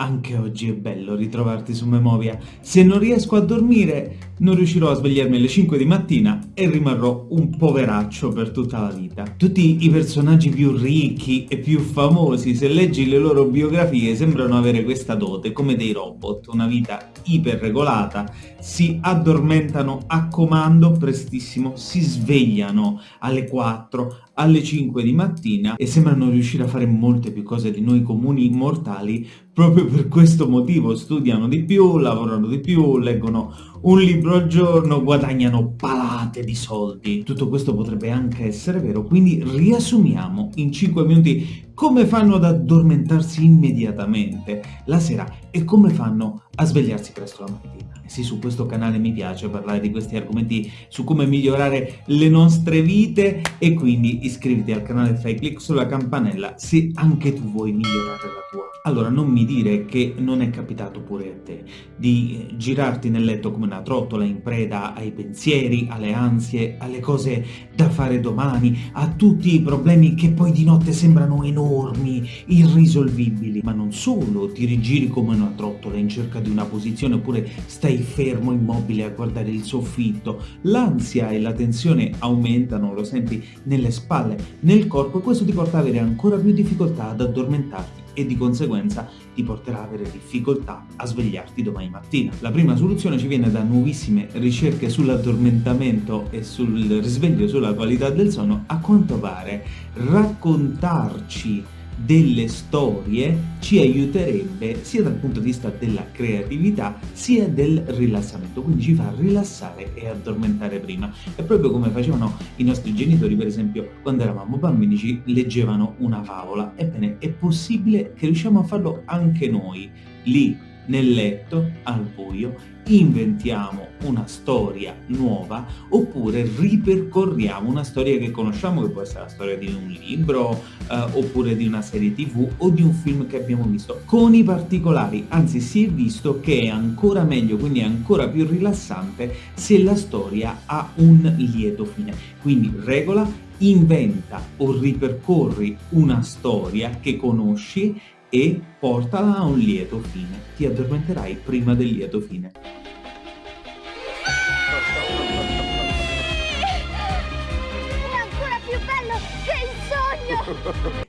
Anche oggi è bello ritrovarti su Memovia. Se non riesco a dormire, non riuscirò a svegliarmi alle 5 di mattina e rimarrò un poveraccio per tutta la vita. Tutti i personaggi più ricchi e più famosi, se leggi le loro biografie, sembrano avere questa dote, come dei robot, una vita iperregolata, si addormentano a comando prestissimo, si svegliano alle 4, alle 5 di mattina e sembrano riuscire a fare molte più cose di noi comuni mortali proprio per questo motivo studiano di più, lavorano di più, leggono un libro al giorno, guadagnano palate di soldi. Tutto questo potrebbe anche essere vero, quindi riassumiamo in 5 minuti come fanno ad addormentarsi immediatamente la sera e come fanno a svegliarsi presto la mattina. E sì, su questo canale mi piace parlare di questi argomenti su come migliorare le nostre vite e quindi iscriviti al canale, fai clic sulla campanella se anche tu vuoi migliorare la tua. Allora non mi dire che non è capitato pure a te di girarti nel letto come una trottola in preda ai pensieri, alle ansie, alle cose da fare domani, a tutti i problemi che poi di notte sembrano enormi, irrisolvibili. Ma non solo ti rigiri come una trottola in cerca di una posizione oppure stai fermo immobile a guardare il soffitto, l'ansia e la tensione aumentano, lo senti nelle spalle, nel corpo e questo ti porta ad avere ancora più difficoltà ad addormentarti e di conseguenza ti porterà ad avere difficoltà a svegliarti domani mattina. La prima soluzione ci viene da nuovissime ricerche sull'addormentamento e sul risveglio, sulla qualità del sonno. A quanto pare raccontarci delle storie ci aiuterebbe sia dal punto di vista della creatività sia del rilassamento, quindi ci fa rilassare e addormentare prima. È proprio come facevano i nostri genitori, per esempio, quando eravamo bambini ci leggevano una favola. Ebbene, è possibile che riusciamo a farlo anche noi, lì nel letto, al buio, inventiamo una storia nuova oppure ripercorriamo una storia che conosciamo, che può essere la storia di un libro eh, oppure di una serie tv o di un film che abbiamo visto, con i particolari, anzi si è visto che è ancora meglio, quindi è ancora più rilassante se la storia ha un lieto fine. Quindi regola, inventa o ripercorri una storia che conosci e portala a un lieto fine. Ti addormenterai prima del lieto fine.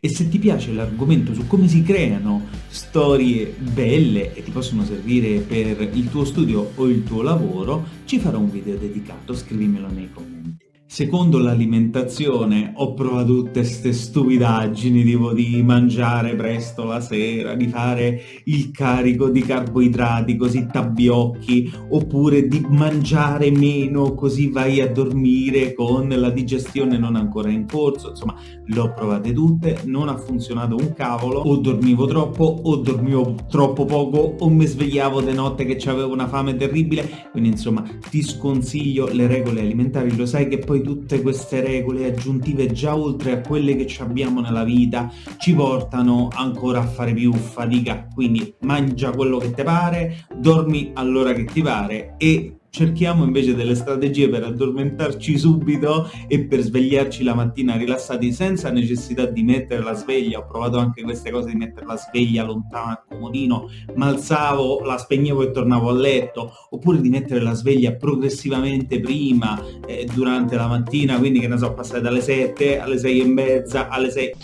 E se ti piace l'argomento su come si creano storie belle e ti possono servire per il tuo studio o il tuo lavoro, ci farò un video dedicato, scrivimelo nei commenti. Secondo l'alimentazione ho provato tutte queste stupidaggini, tipo di mangiare presto la sera, di fare il carico di carboidrati così t'abbiocchi, oppure di mangiare meno così vai a dormire con la digestione non ancora in corso, insomma le ho provate tutte, non ha funzionato un cavolo, o dormivo troppo, o dormivo troppo poco, o mi svegliavo di notte che avevo una fame terribile, quindi insomma ti sconsiglio le regole alimentari, lo sai che poi poi tutte queste regole aggiuntive già oltre a quelle che abbiamo nella vita ci portano ancora a fare più fatica. Quindi mangia quello che ti pare dormi all'ora che ti pare e cerchiamo invece delle strategie per addormentarci subito e per svegliarci la mattina rilassati senza necessità di mettere la sveglia. Ho provato anche queste cose di mettere la sveglia lontana al comodino ma alzavo, la spegnevo e tornavo a letto oppure di mettere la sveglia progressivamente prima eh, durante la mattina quindi che ne so passare dalle 7 alle 6 e mezza alle 6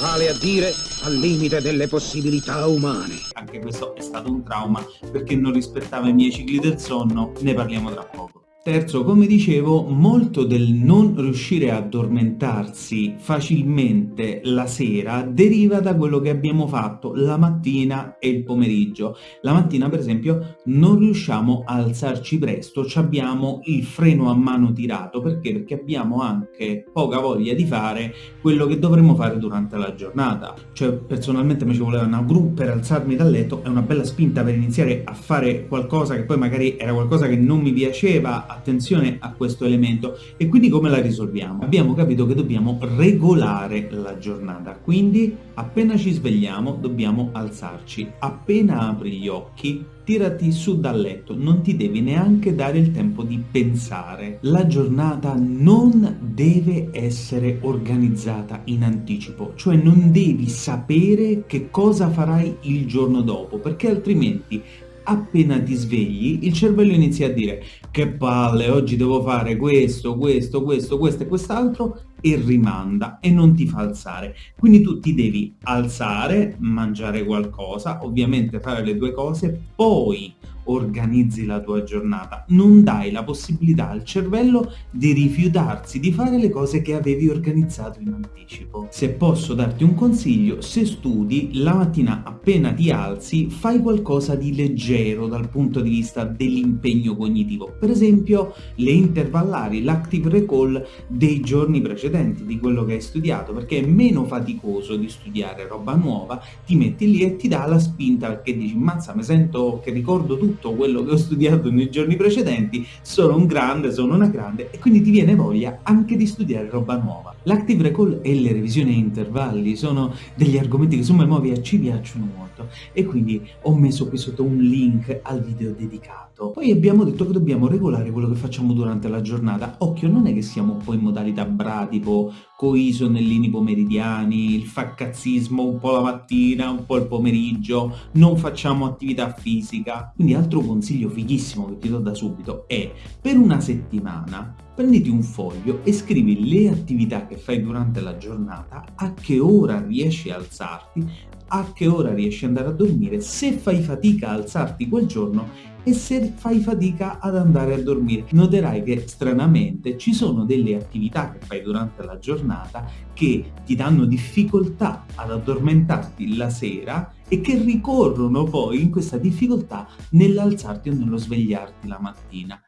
vale a dire al limite delle possibilità umane. Anche questo è stato un trauma perché non rispettava i miei cicli del sonno, ne parliamo tra poco. Terzo, come dicevo, molto del non riuscire a addormentarsi facilmente la sera deriva da quello che abbiamo fatto la mattina e il pomeriggio. La mattina, per esempio, non riusciamo a alzarci presto, abbiamo il freno a mano tirato, perché? Perché abbiamo anche poca voglia di fare quello che dovremmo fare durante la giornata. Cioè, personalmente mi ci voleva una gru per alzarmi dal letto, è una bella spinta per iniziare a fare qualcosa che poi magari era qualcosa che non mi piaceva, attenzione a questo elemento. E quindi come la risolviamo? Abbiamo capito che dobbiamo regolare la giornata, quindi appena ci svegliamo dobbiamo alzarci, appena apri gli occhi tirati su dal letto, non ti devi neanche dare il tempo di pensare. La giornata non deve essere organizzata in anticipo, cioè non devi sapere che cosa farai il giorno dopo, perché altrimenti appena ti svegli il cervello inizia a dire che palle, oggi devo fare questo, questo, questo, questo e quest'altro e rimanda e non ti fa alzare. Quindi tu ti devi alzare, mangiare qualcosa, ovviamente fare le due cose, poi organizzi la tua giornata, non dai la possibilità al cervello di rifiutarsi di fare le cose che avevi organizzato in anticipo. Se posso darti un consiglio, se studi, la mattina appena ti alzi fai qualcosa di leggero dal punto di vista dell'impegno cognitivo, per esempio le intervallari, l'active recall dei giorni precedenti, di quello che hai studiato, perché è meno faticoso di studiare roba nuova, ti metti lì e ti dà la spinta perché dici mazza mi sento che ricordo tutto quello che ho studiato nei giorni precedenti, sono un grande, sono una grande e quindi ti viene voglia anche di studiare roba nuova. L'active recall e le revisioni a intervalli sono degli argomenti che su Memovia ci piacciono molto e quindi ho messo qui sotto un link al video dedicato. Poi abbiamo detto che dobbiamo regolare quello che facciamo durante la giornata. Occhio, non è che siamo un po' in modalità bradipo, coi sonnellini pomeridiani, il faccazzismo un po' la mattina, un po' il pomeriggio, non facciamo attività fisica. Quindi altro consiglio fighissimo che ti do da subito è per una settimana prenditi un foglio e scrivi le attività che fai durante la giornata, a che ora riesci a alzarti, a che ora riesci ad andare a dormire, se fai fatica a alzarti quel giorno e se fai fatica ad andare a dormire. Noterai che stranamente ci sono delle attività che fai durante la giornata che ti danno difficoltà ad addormentarti la sera e che ricorrono poi in questa difficoltà nell'alzarti o nello svegliarti la mattina.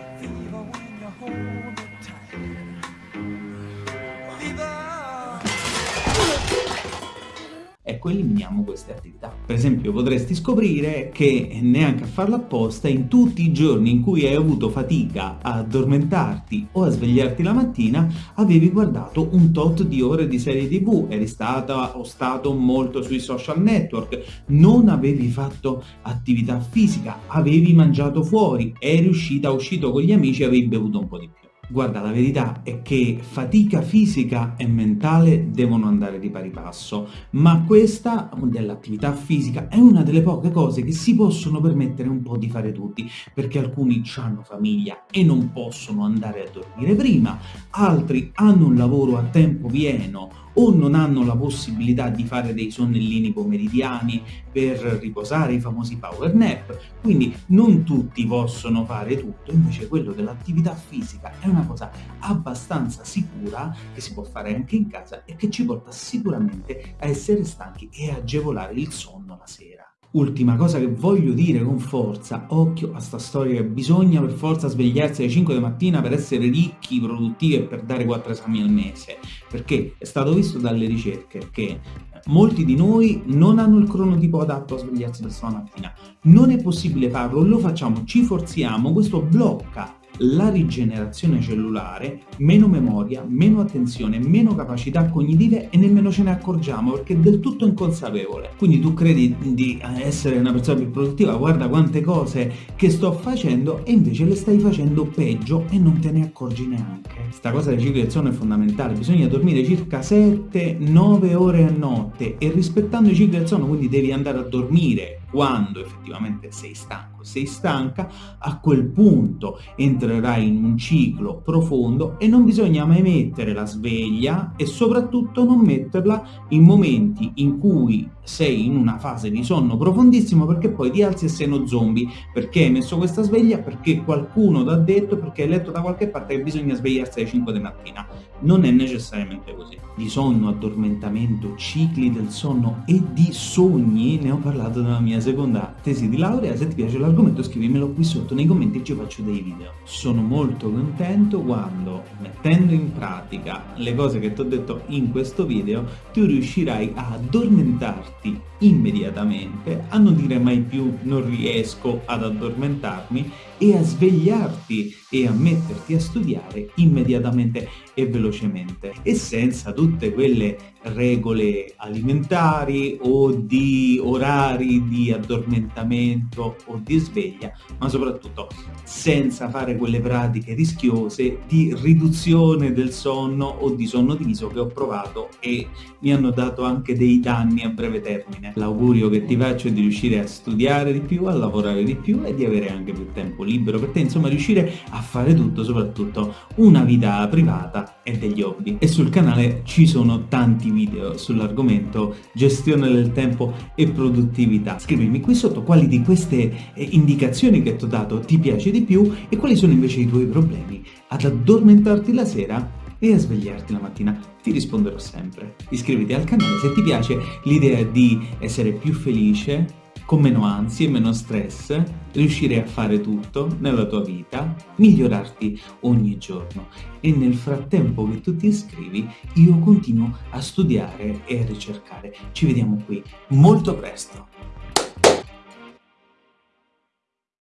Ecco eliminiamo queste attività. Per esempio potresti scoprire che neanche a farlo apposta in tutti i giorni in cui hai avuto fatica a addormentarti o a svegliarti la mattina avevi guardato un tot di ore di serie tv, eri stata o stato molto sui social network, non avevi fatto attività fisica, avevi mangiato fuori, eri uscita, uscito con gli amici e avevi bevuto un po' di più. Guarda, la verità è che fatica fisica e mentale devono andare di pari passo, ma questa dell'attività fisica è una delle poche cose che si possono permettere un po' di fare tutti, perché alcuni hanno famiglia e non possono andare a dormire prima, altri hanno un lavoro a tempo pieno o non hanno la possibilità di fare dei sonnellini pomeridiani per riposare, i famosi power nap, quindi non tutti possono fare tutto, invece quello dell'attività fisica è una cosa abbastanza sicura che si può fare anche in casa e che ci porta sicuramente a essere stanchi e agevolare il sonno la sera. Ultima cosa che voglio dire con forza, occhio a sta storia che bisogna per forza svegliarsi alle 5 di mattina per essere ricchi, produttivi e per dare 4 esami al mese, perché è stato visto dalle ricerche che molti di noi non hanno il cronotipo adatto a svegliarsi questa mattina, non è possibile farlo, lo facciamo, ci forziamo, questo blocca la rigenerazione cellulare, meno memoria, meno attenzione, meno capacità cognitive e nemmeno ce ne accorgiamo perché è del tutto inconsapevole. Quindi tu credi di essere una persona più produttiva, guarda quante cose che sto facendo e invece le stai facendo peggio e non te ne accorgi neanche. Sta cosa del ciclo del sonno è fondamentale, bisogna dormire circa 7-9 ore a notte e rispettando i cicli del sonno, quindi devi andare a dormire quando effettivamente sei stanco, sei stanca, a quel punto entrerai in un ciclo profondo e non bisogna mai mettere la sveglia e soprattutto non metterla in momenti in cui sei in una fase di sonno profondissimo perché poi ti alzi e sei uno zombie. Perché hai messo questa sveglia? Perché qualcuno ti ha detto, perché hai letto da qualche parte che bisogna svegliarsi alle 5 di mattina. Non è necessariamente così. Di sonno, addormentamento, cicli del sonno e di sogni ne ho parlato nella mia mia seconda tesi di laurea, se ti piace l'argomento scrivimelo qui sotto nei commenti ci faccio dei video. Sono molto contento quando, mettendo in pratica le cose che ti ho detto in questo video, tu riuscirai a addormentarti immediatamente, a non dire mai più non riesco ad addormentarmi e a svegliarti e a metterti a studiare immediatamente e velocemente e senza tutte quelle regole alimentari o di orari di addormentamento o di sveglia, ma soprattutto senza fare quelle pratiche rischiose di riduzione del sonno o di sonno diviso che ho provato e mi hanno dato anche dei danni a breve termine. L'augurio che ti faccio è di riuscire a studiare di più, a lavorare di più e di avere anche più tempo libero per te, insomma riuscire a fare tutto, soprattutto una vita privata e degli hobby. E sul canale ci sono tanti video sull'argomento gestione del tempo e produttività. Scrivimi qui sotto quali di queste eh, indicazioni che ti ho dato ti piace di più e quali sono invece i tuoi problemi ad addormentarti la sera e a svegliarti la mattina. Ti risponderò sempre. Iscriviti al canale se ti piace l'idea di essere più felice, con meno ansie, meno stress, riuscire a fare tutto nella tua vita, migliorarti ogni giorno. E nel frattempo che tu ti iscrivi, io continuo a studiare e a ricercare. Ci vediamo qui molto presto.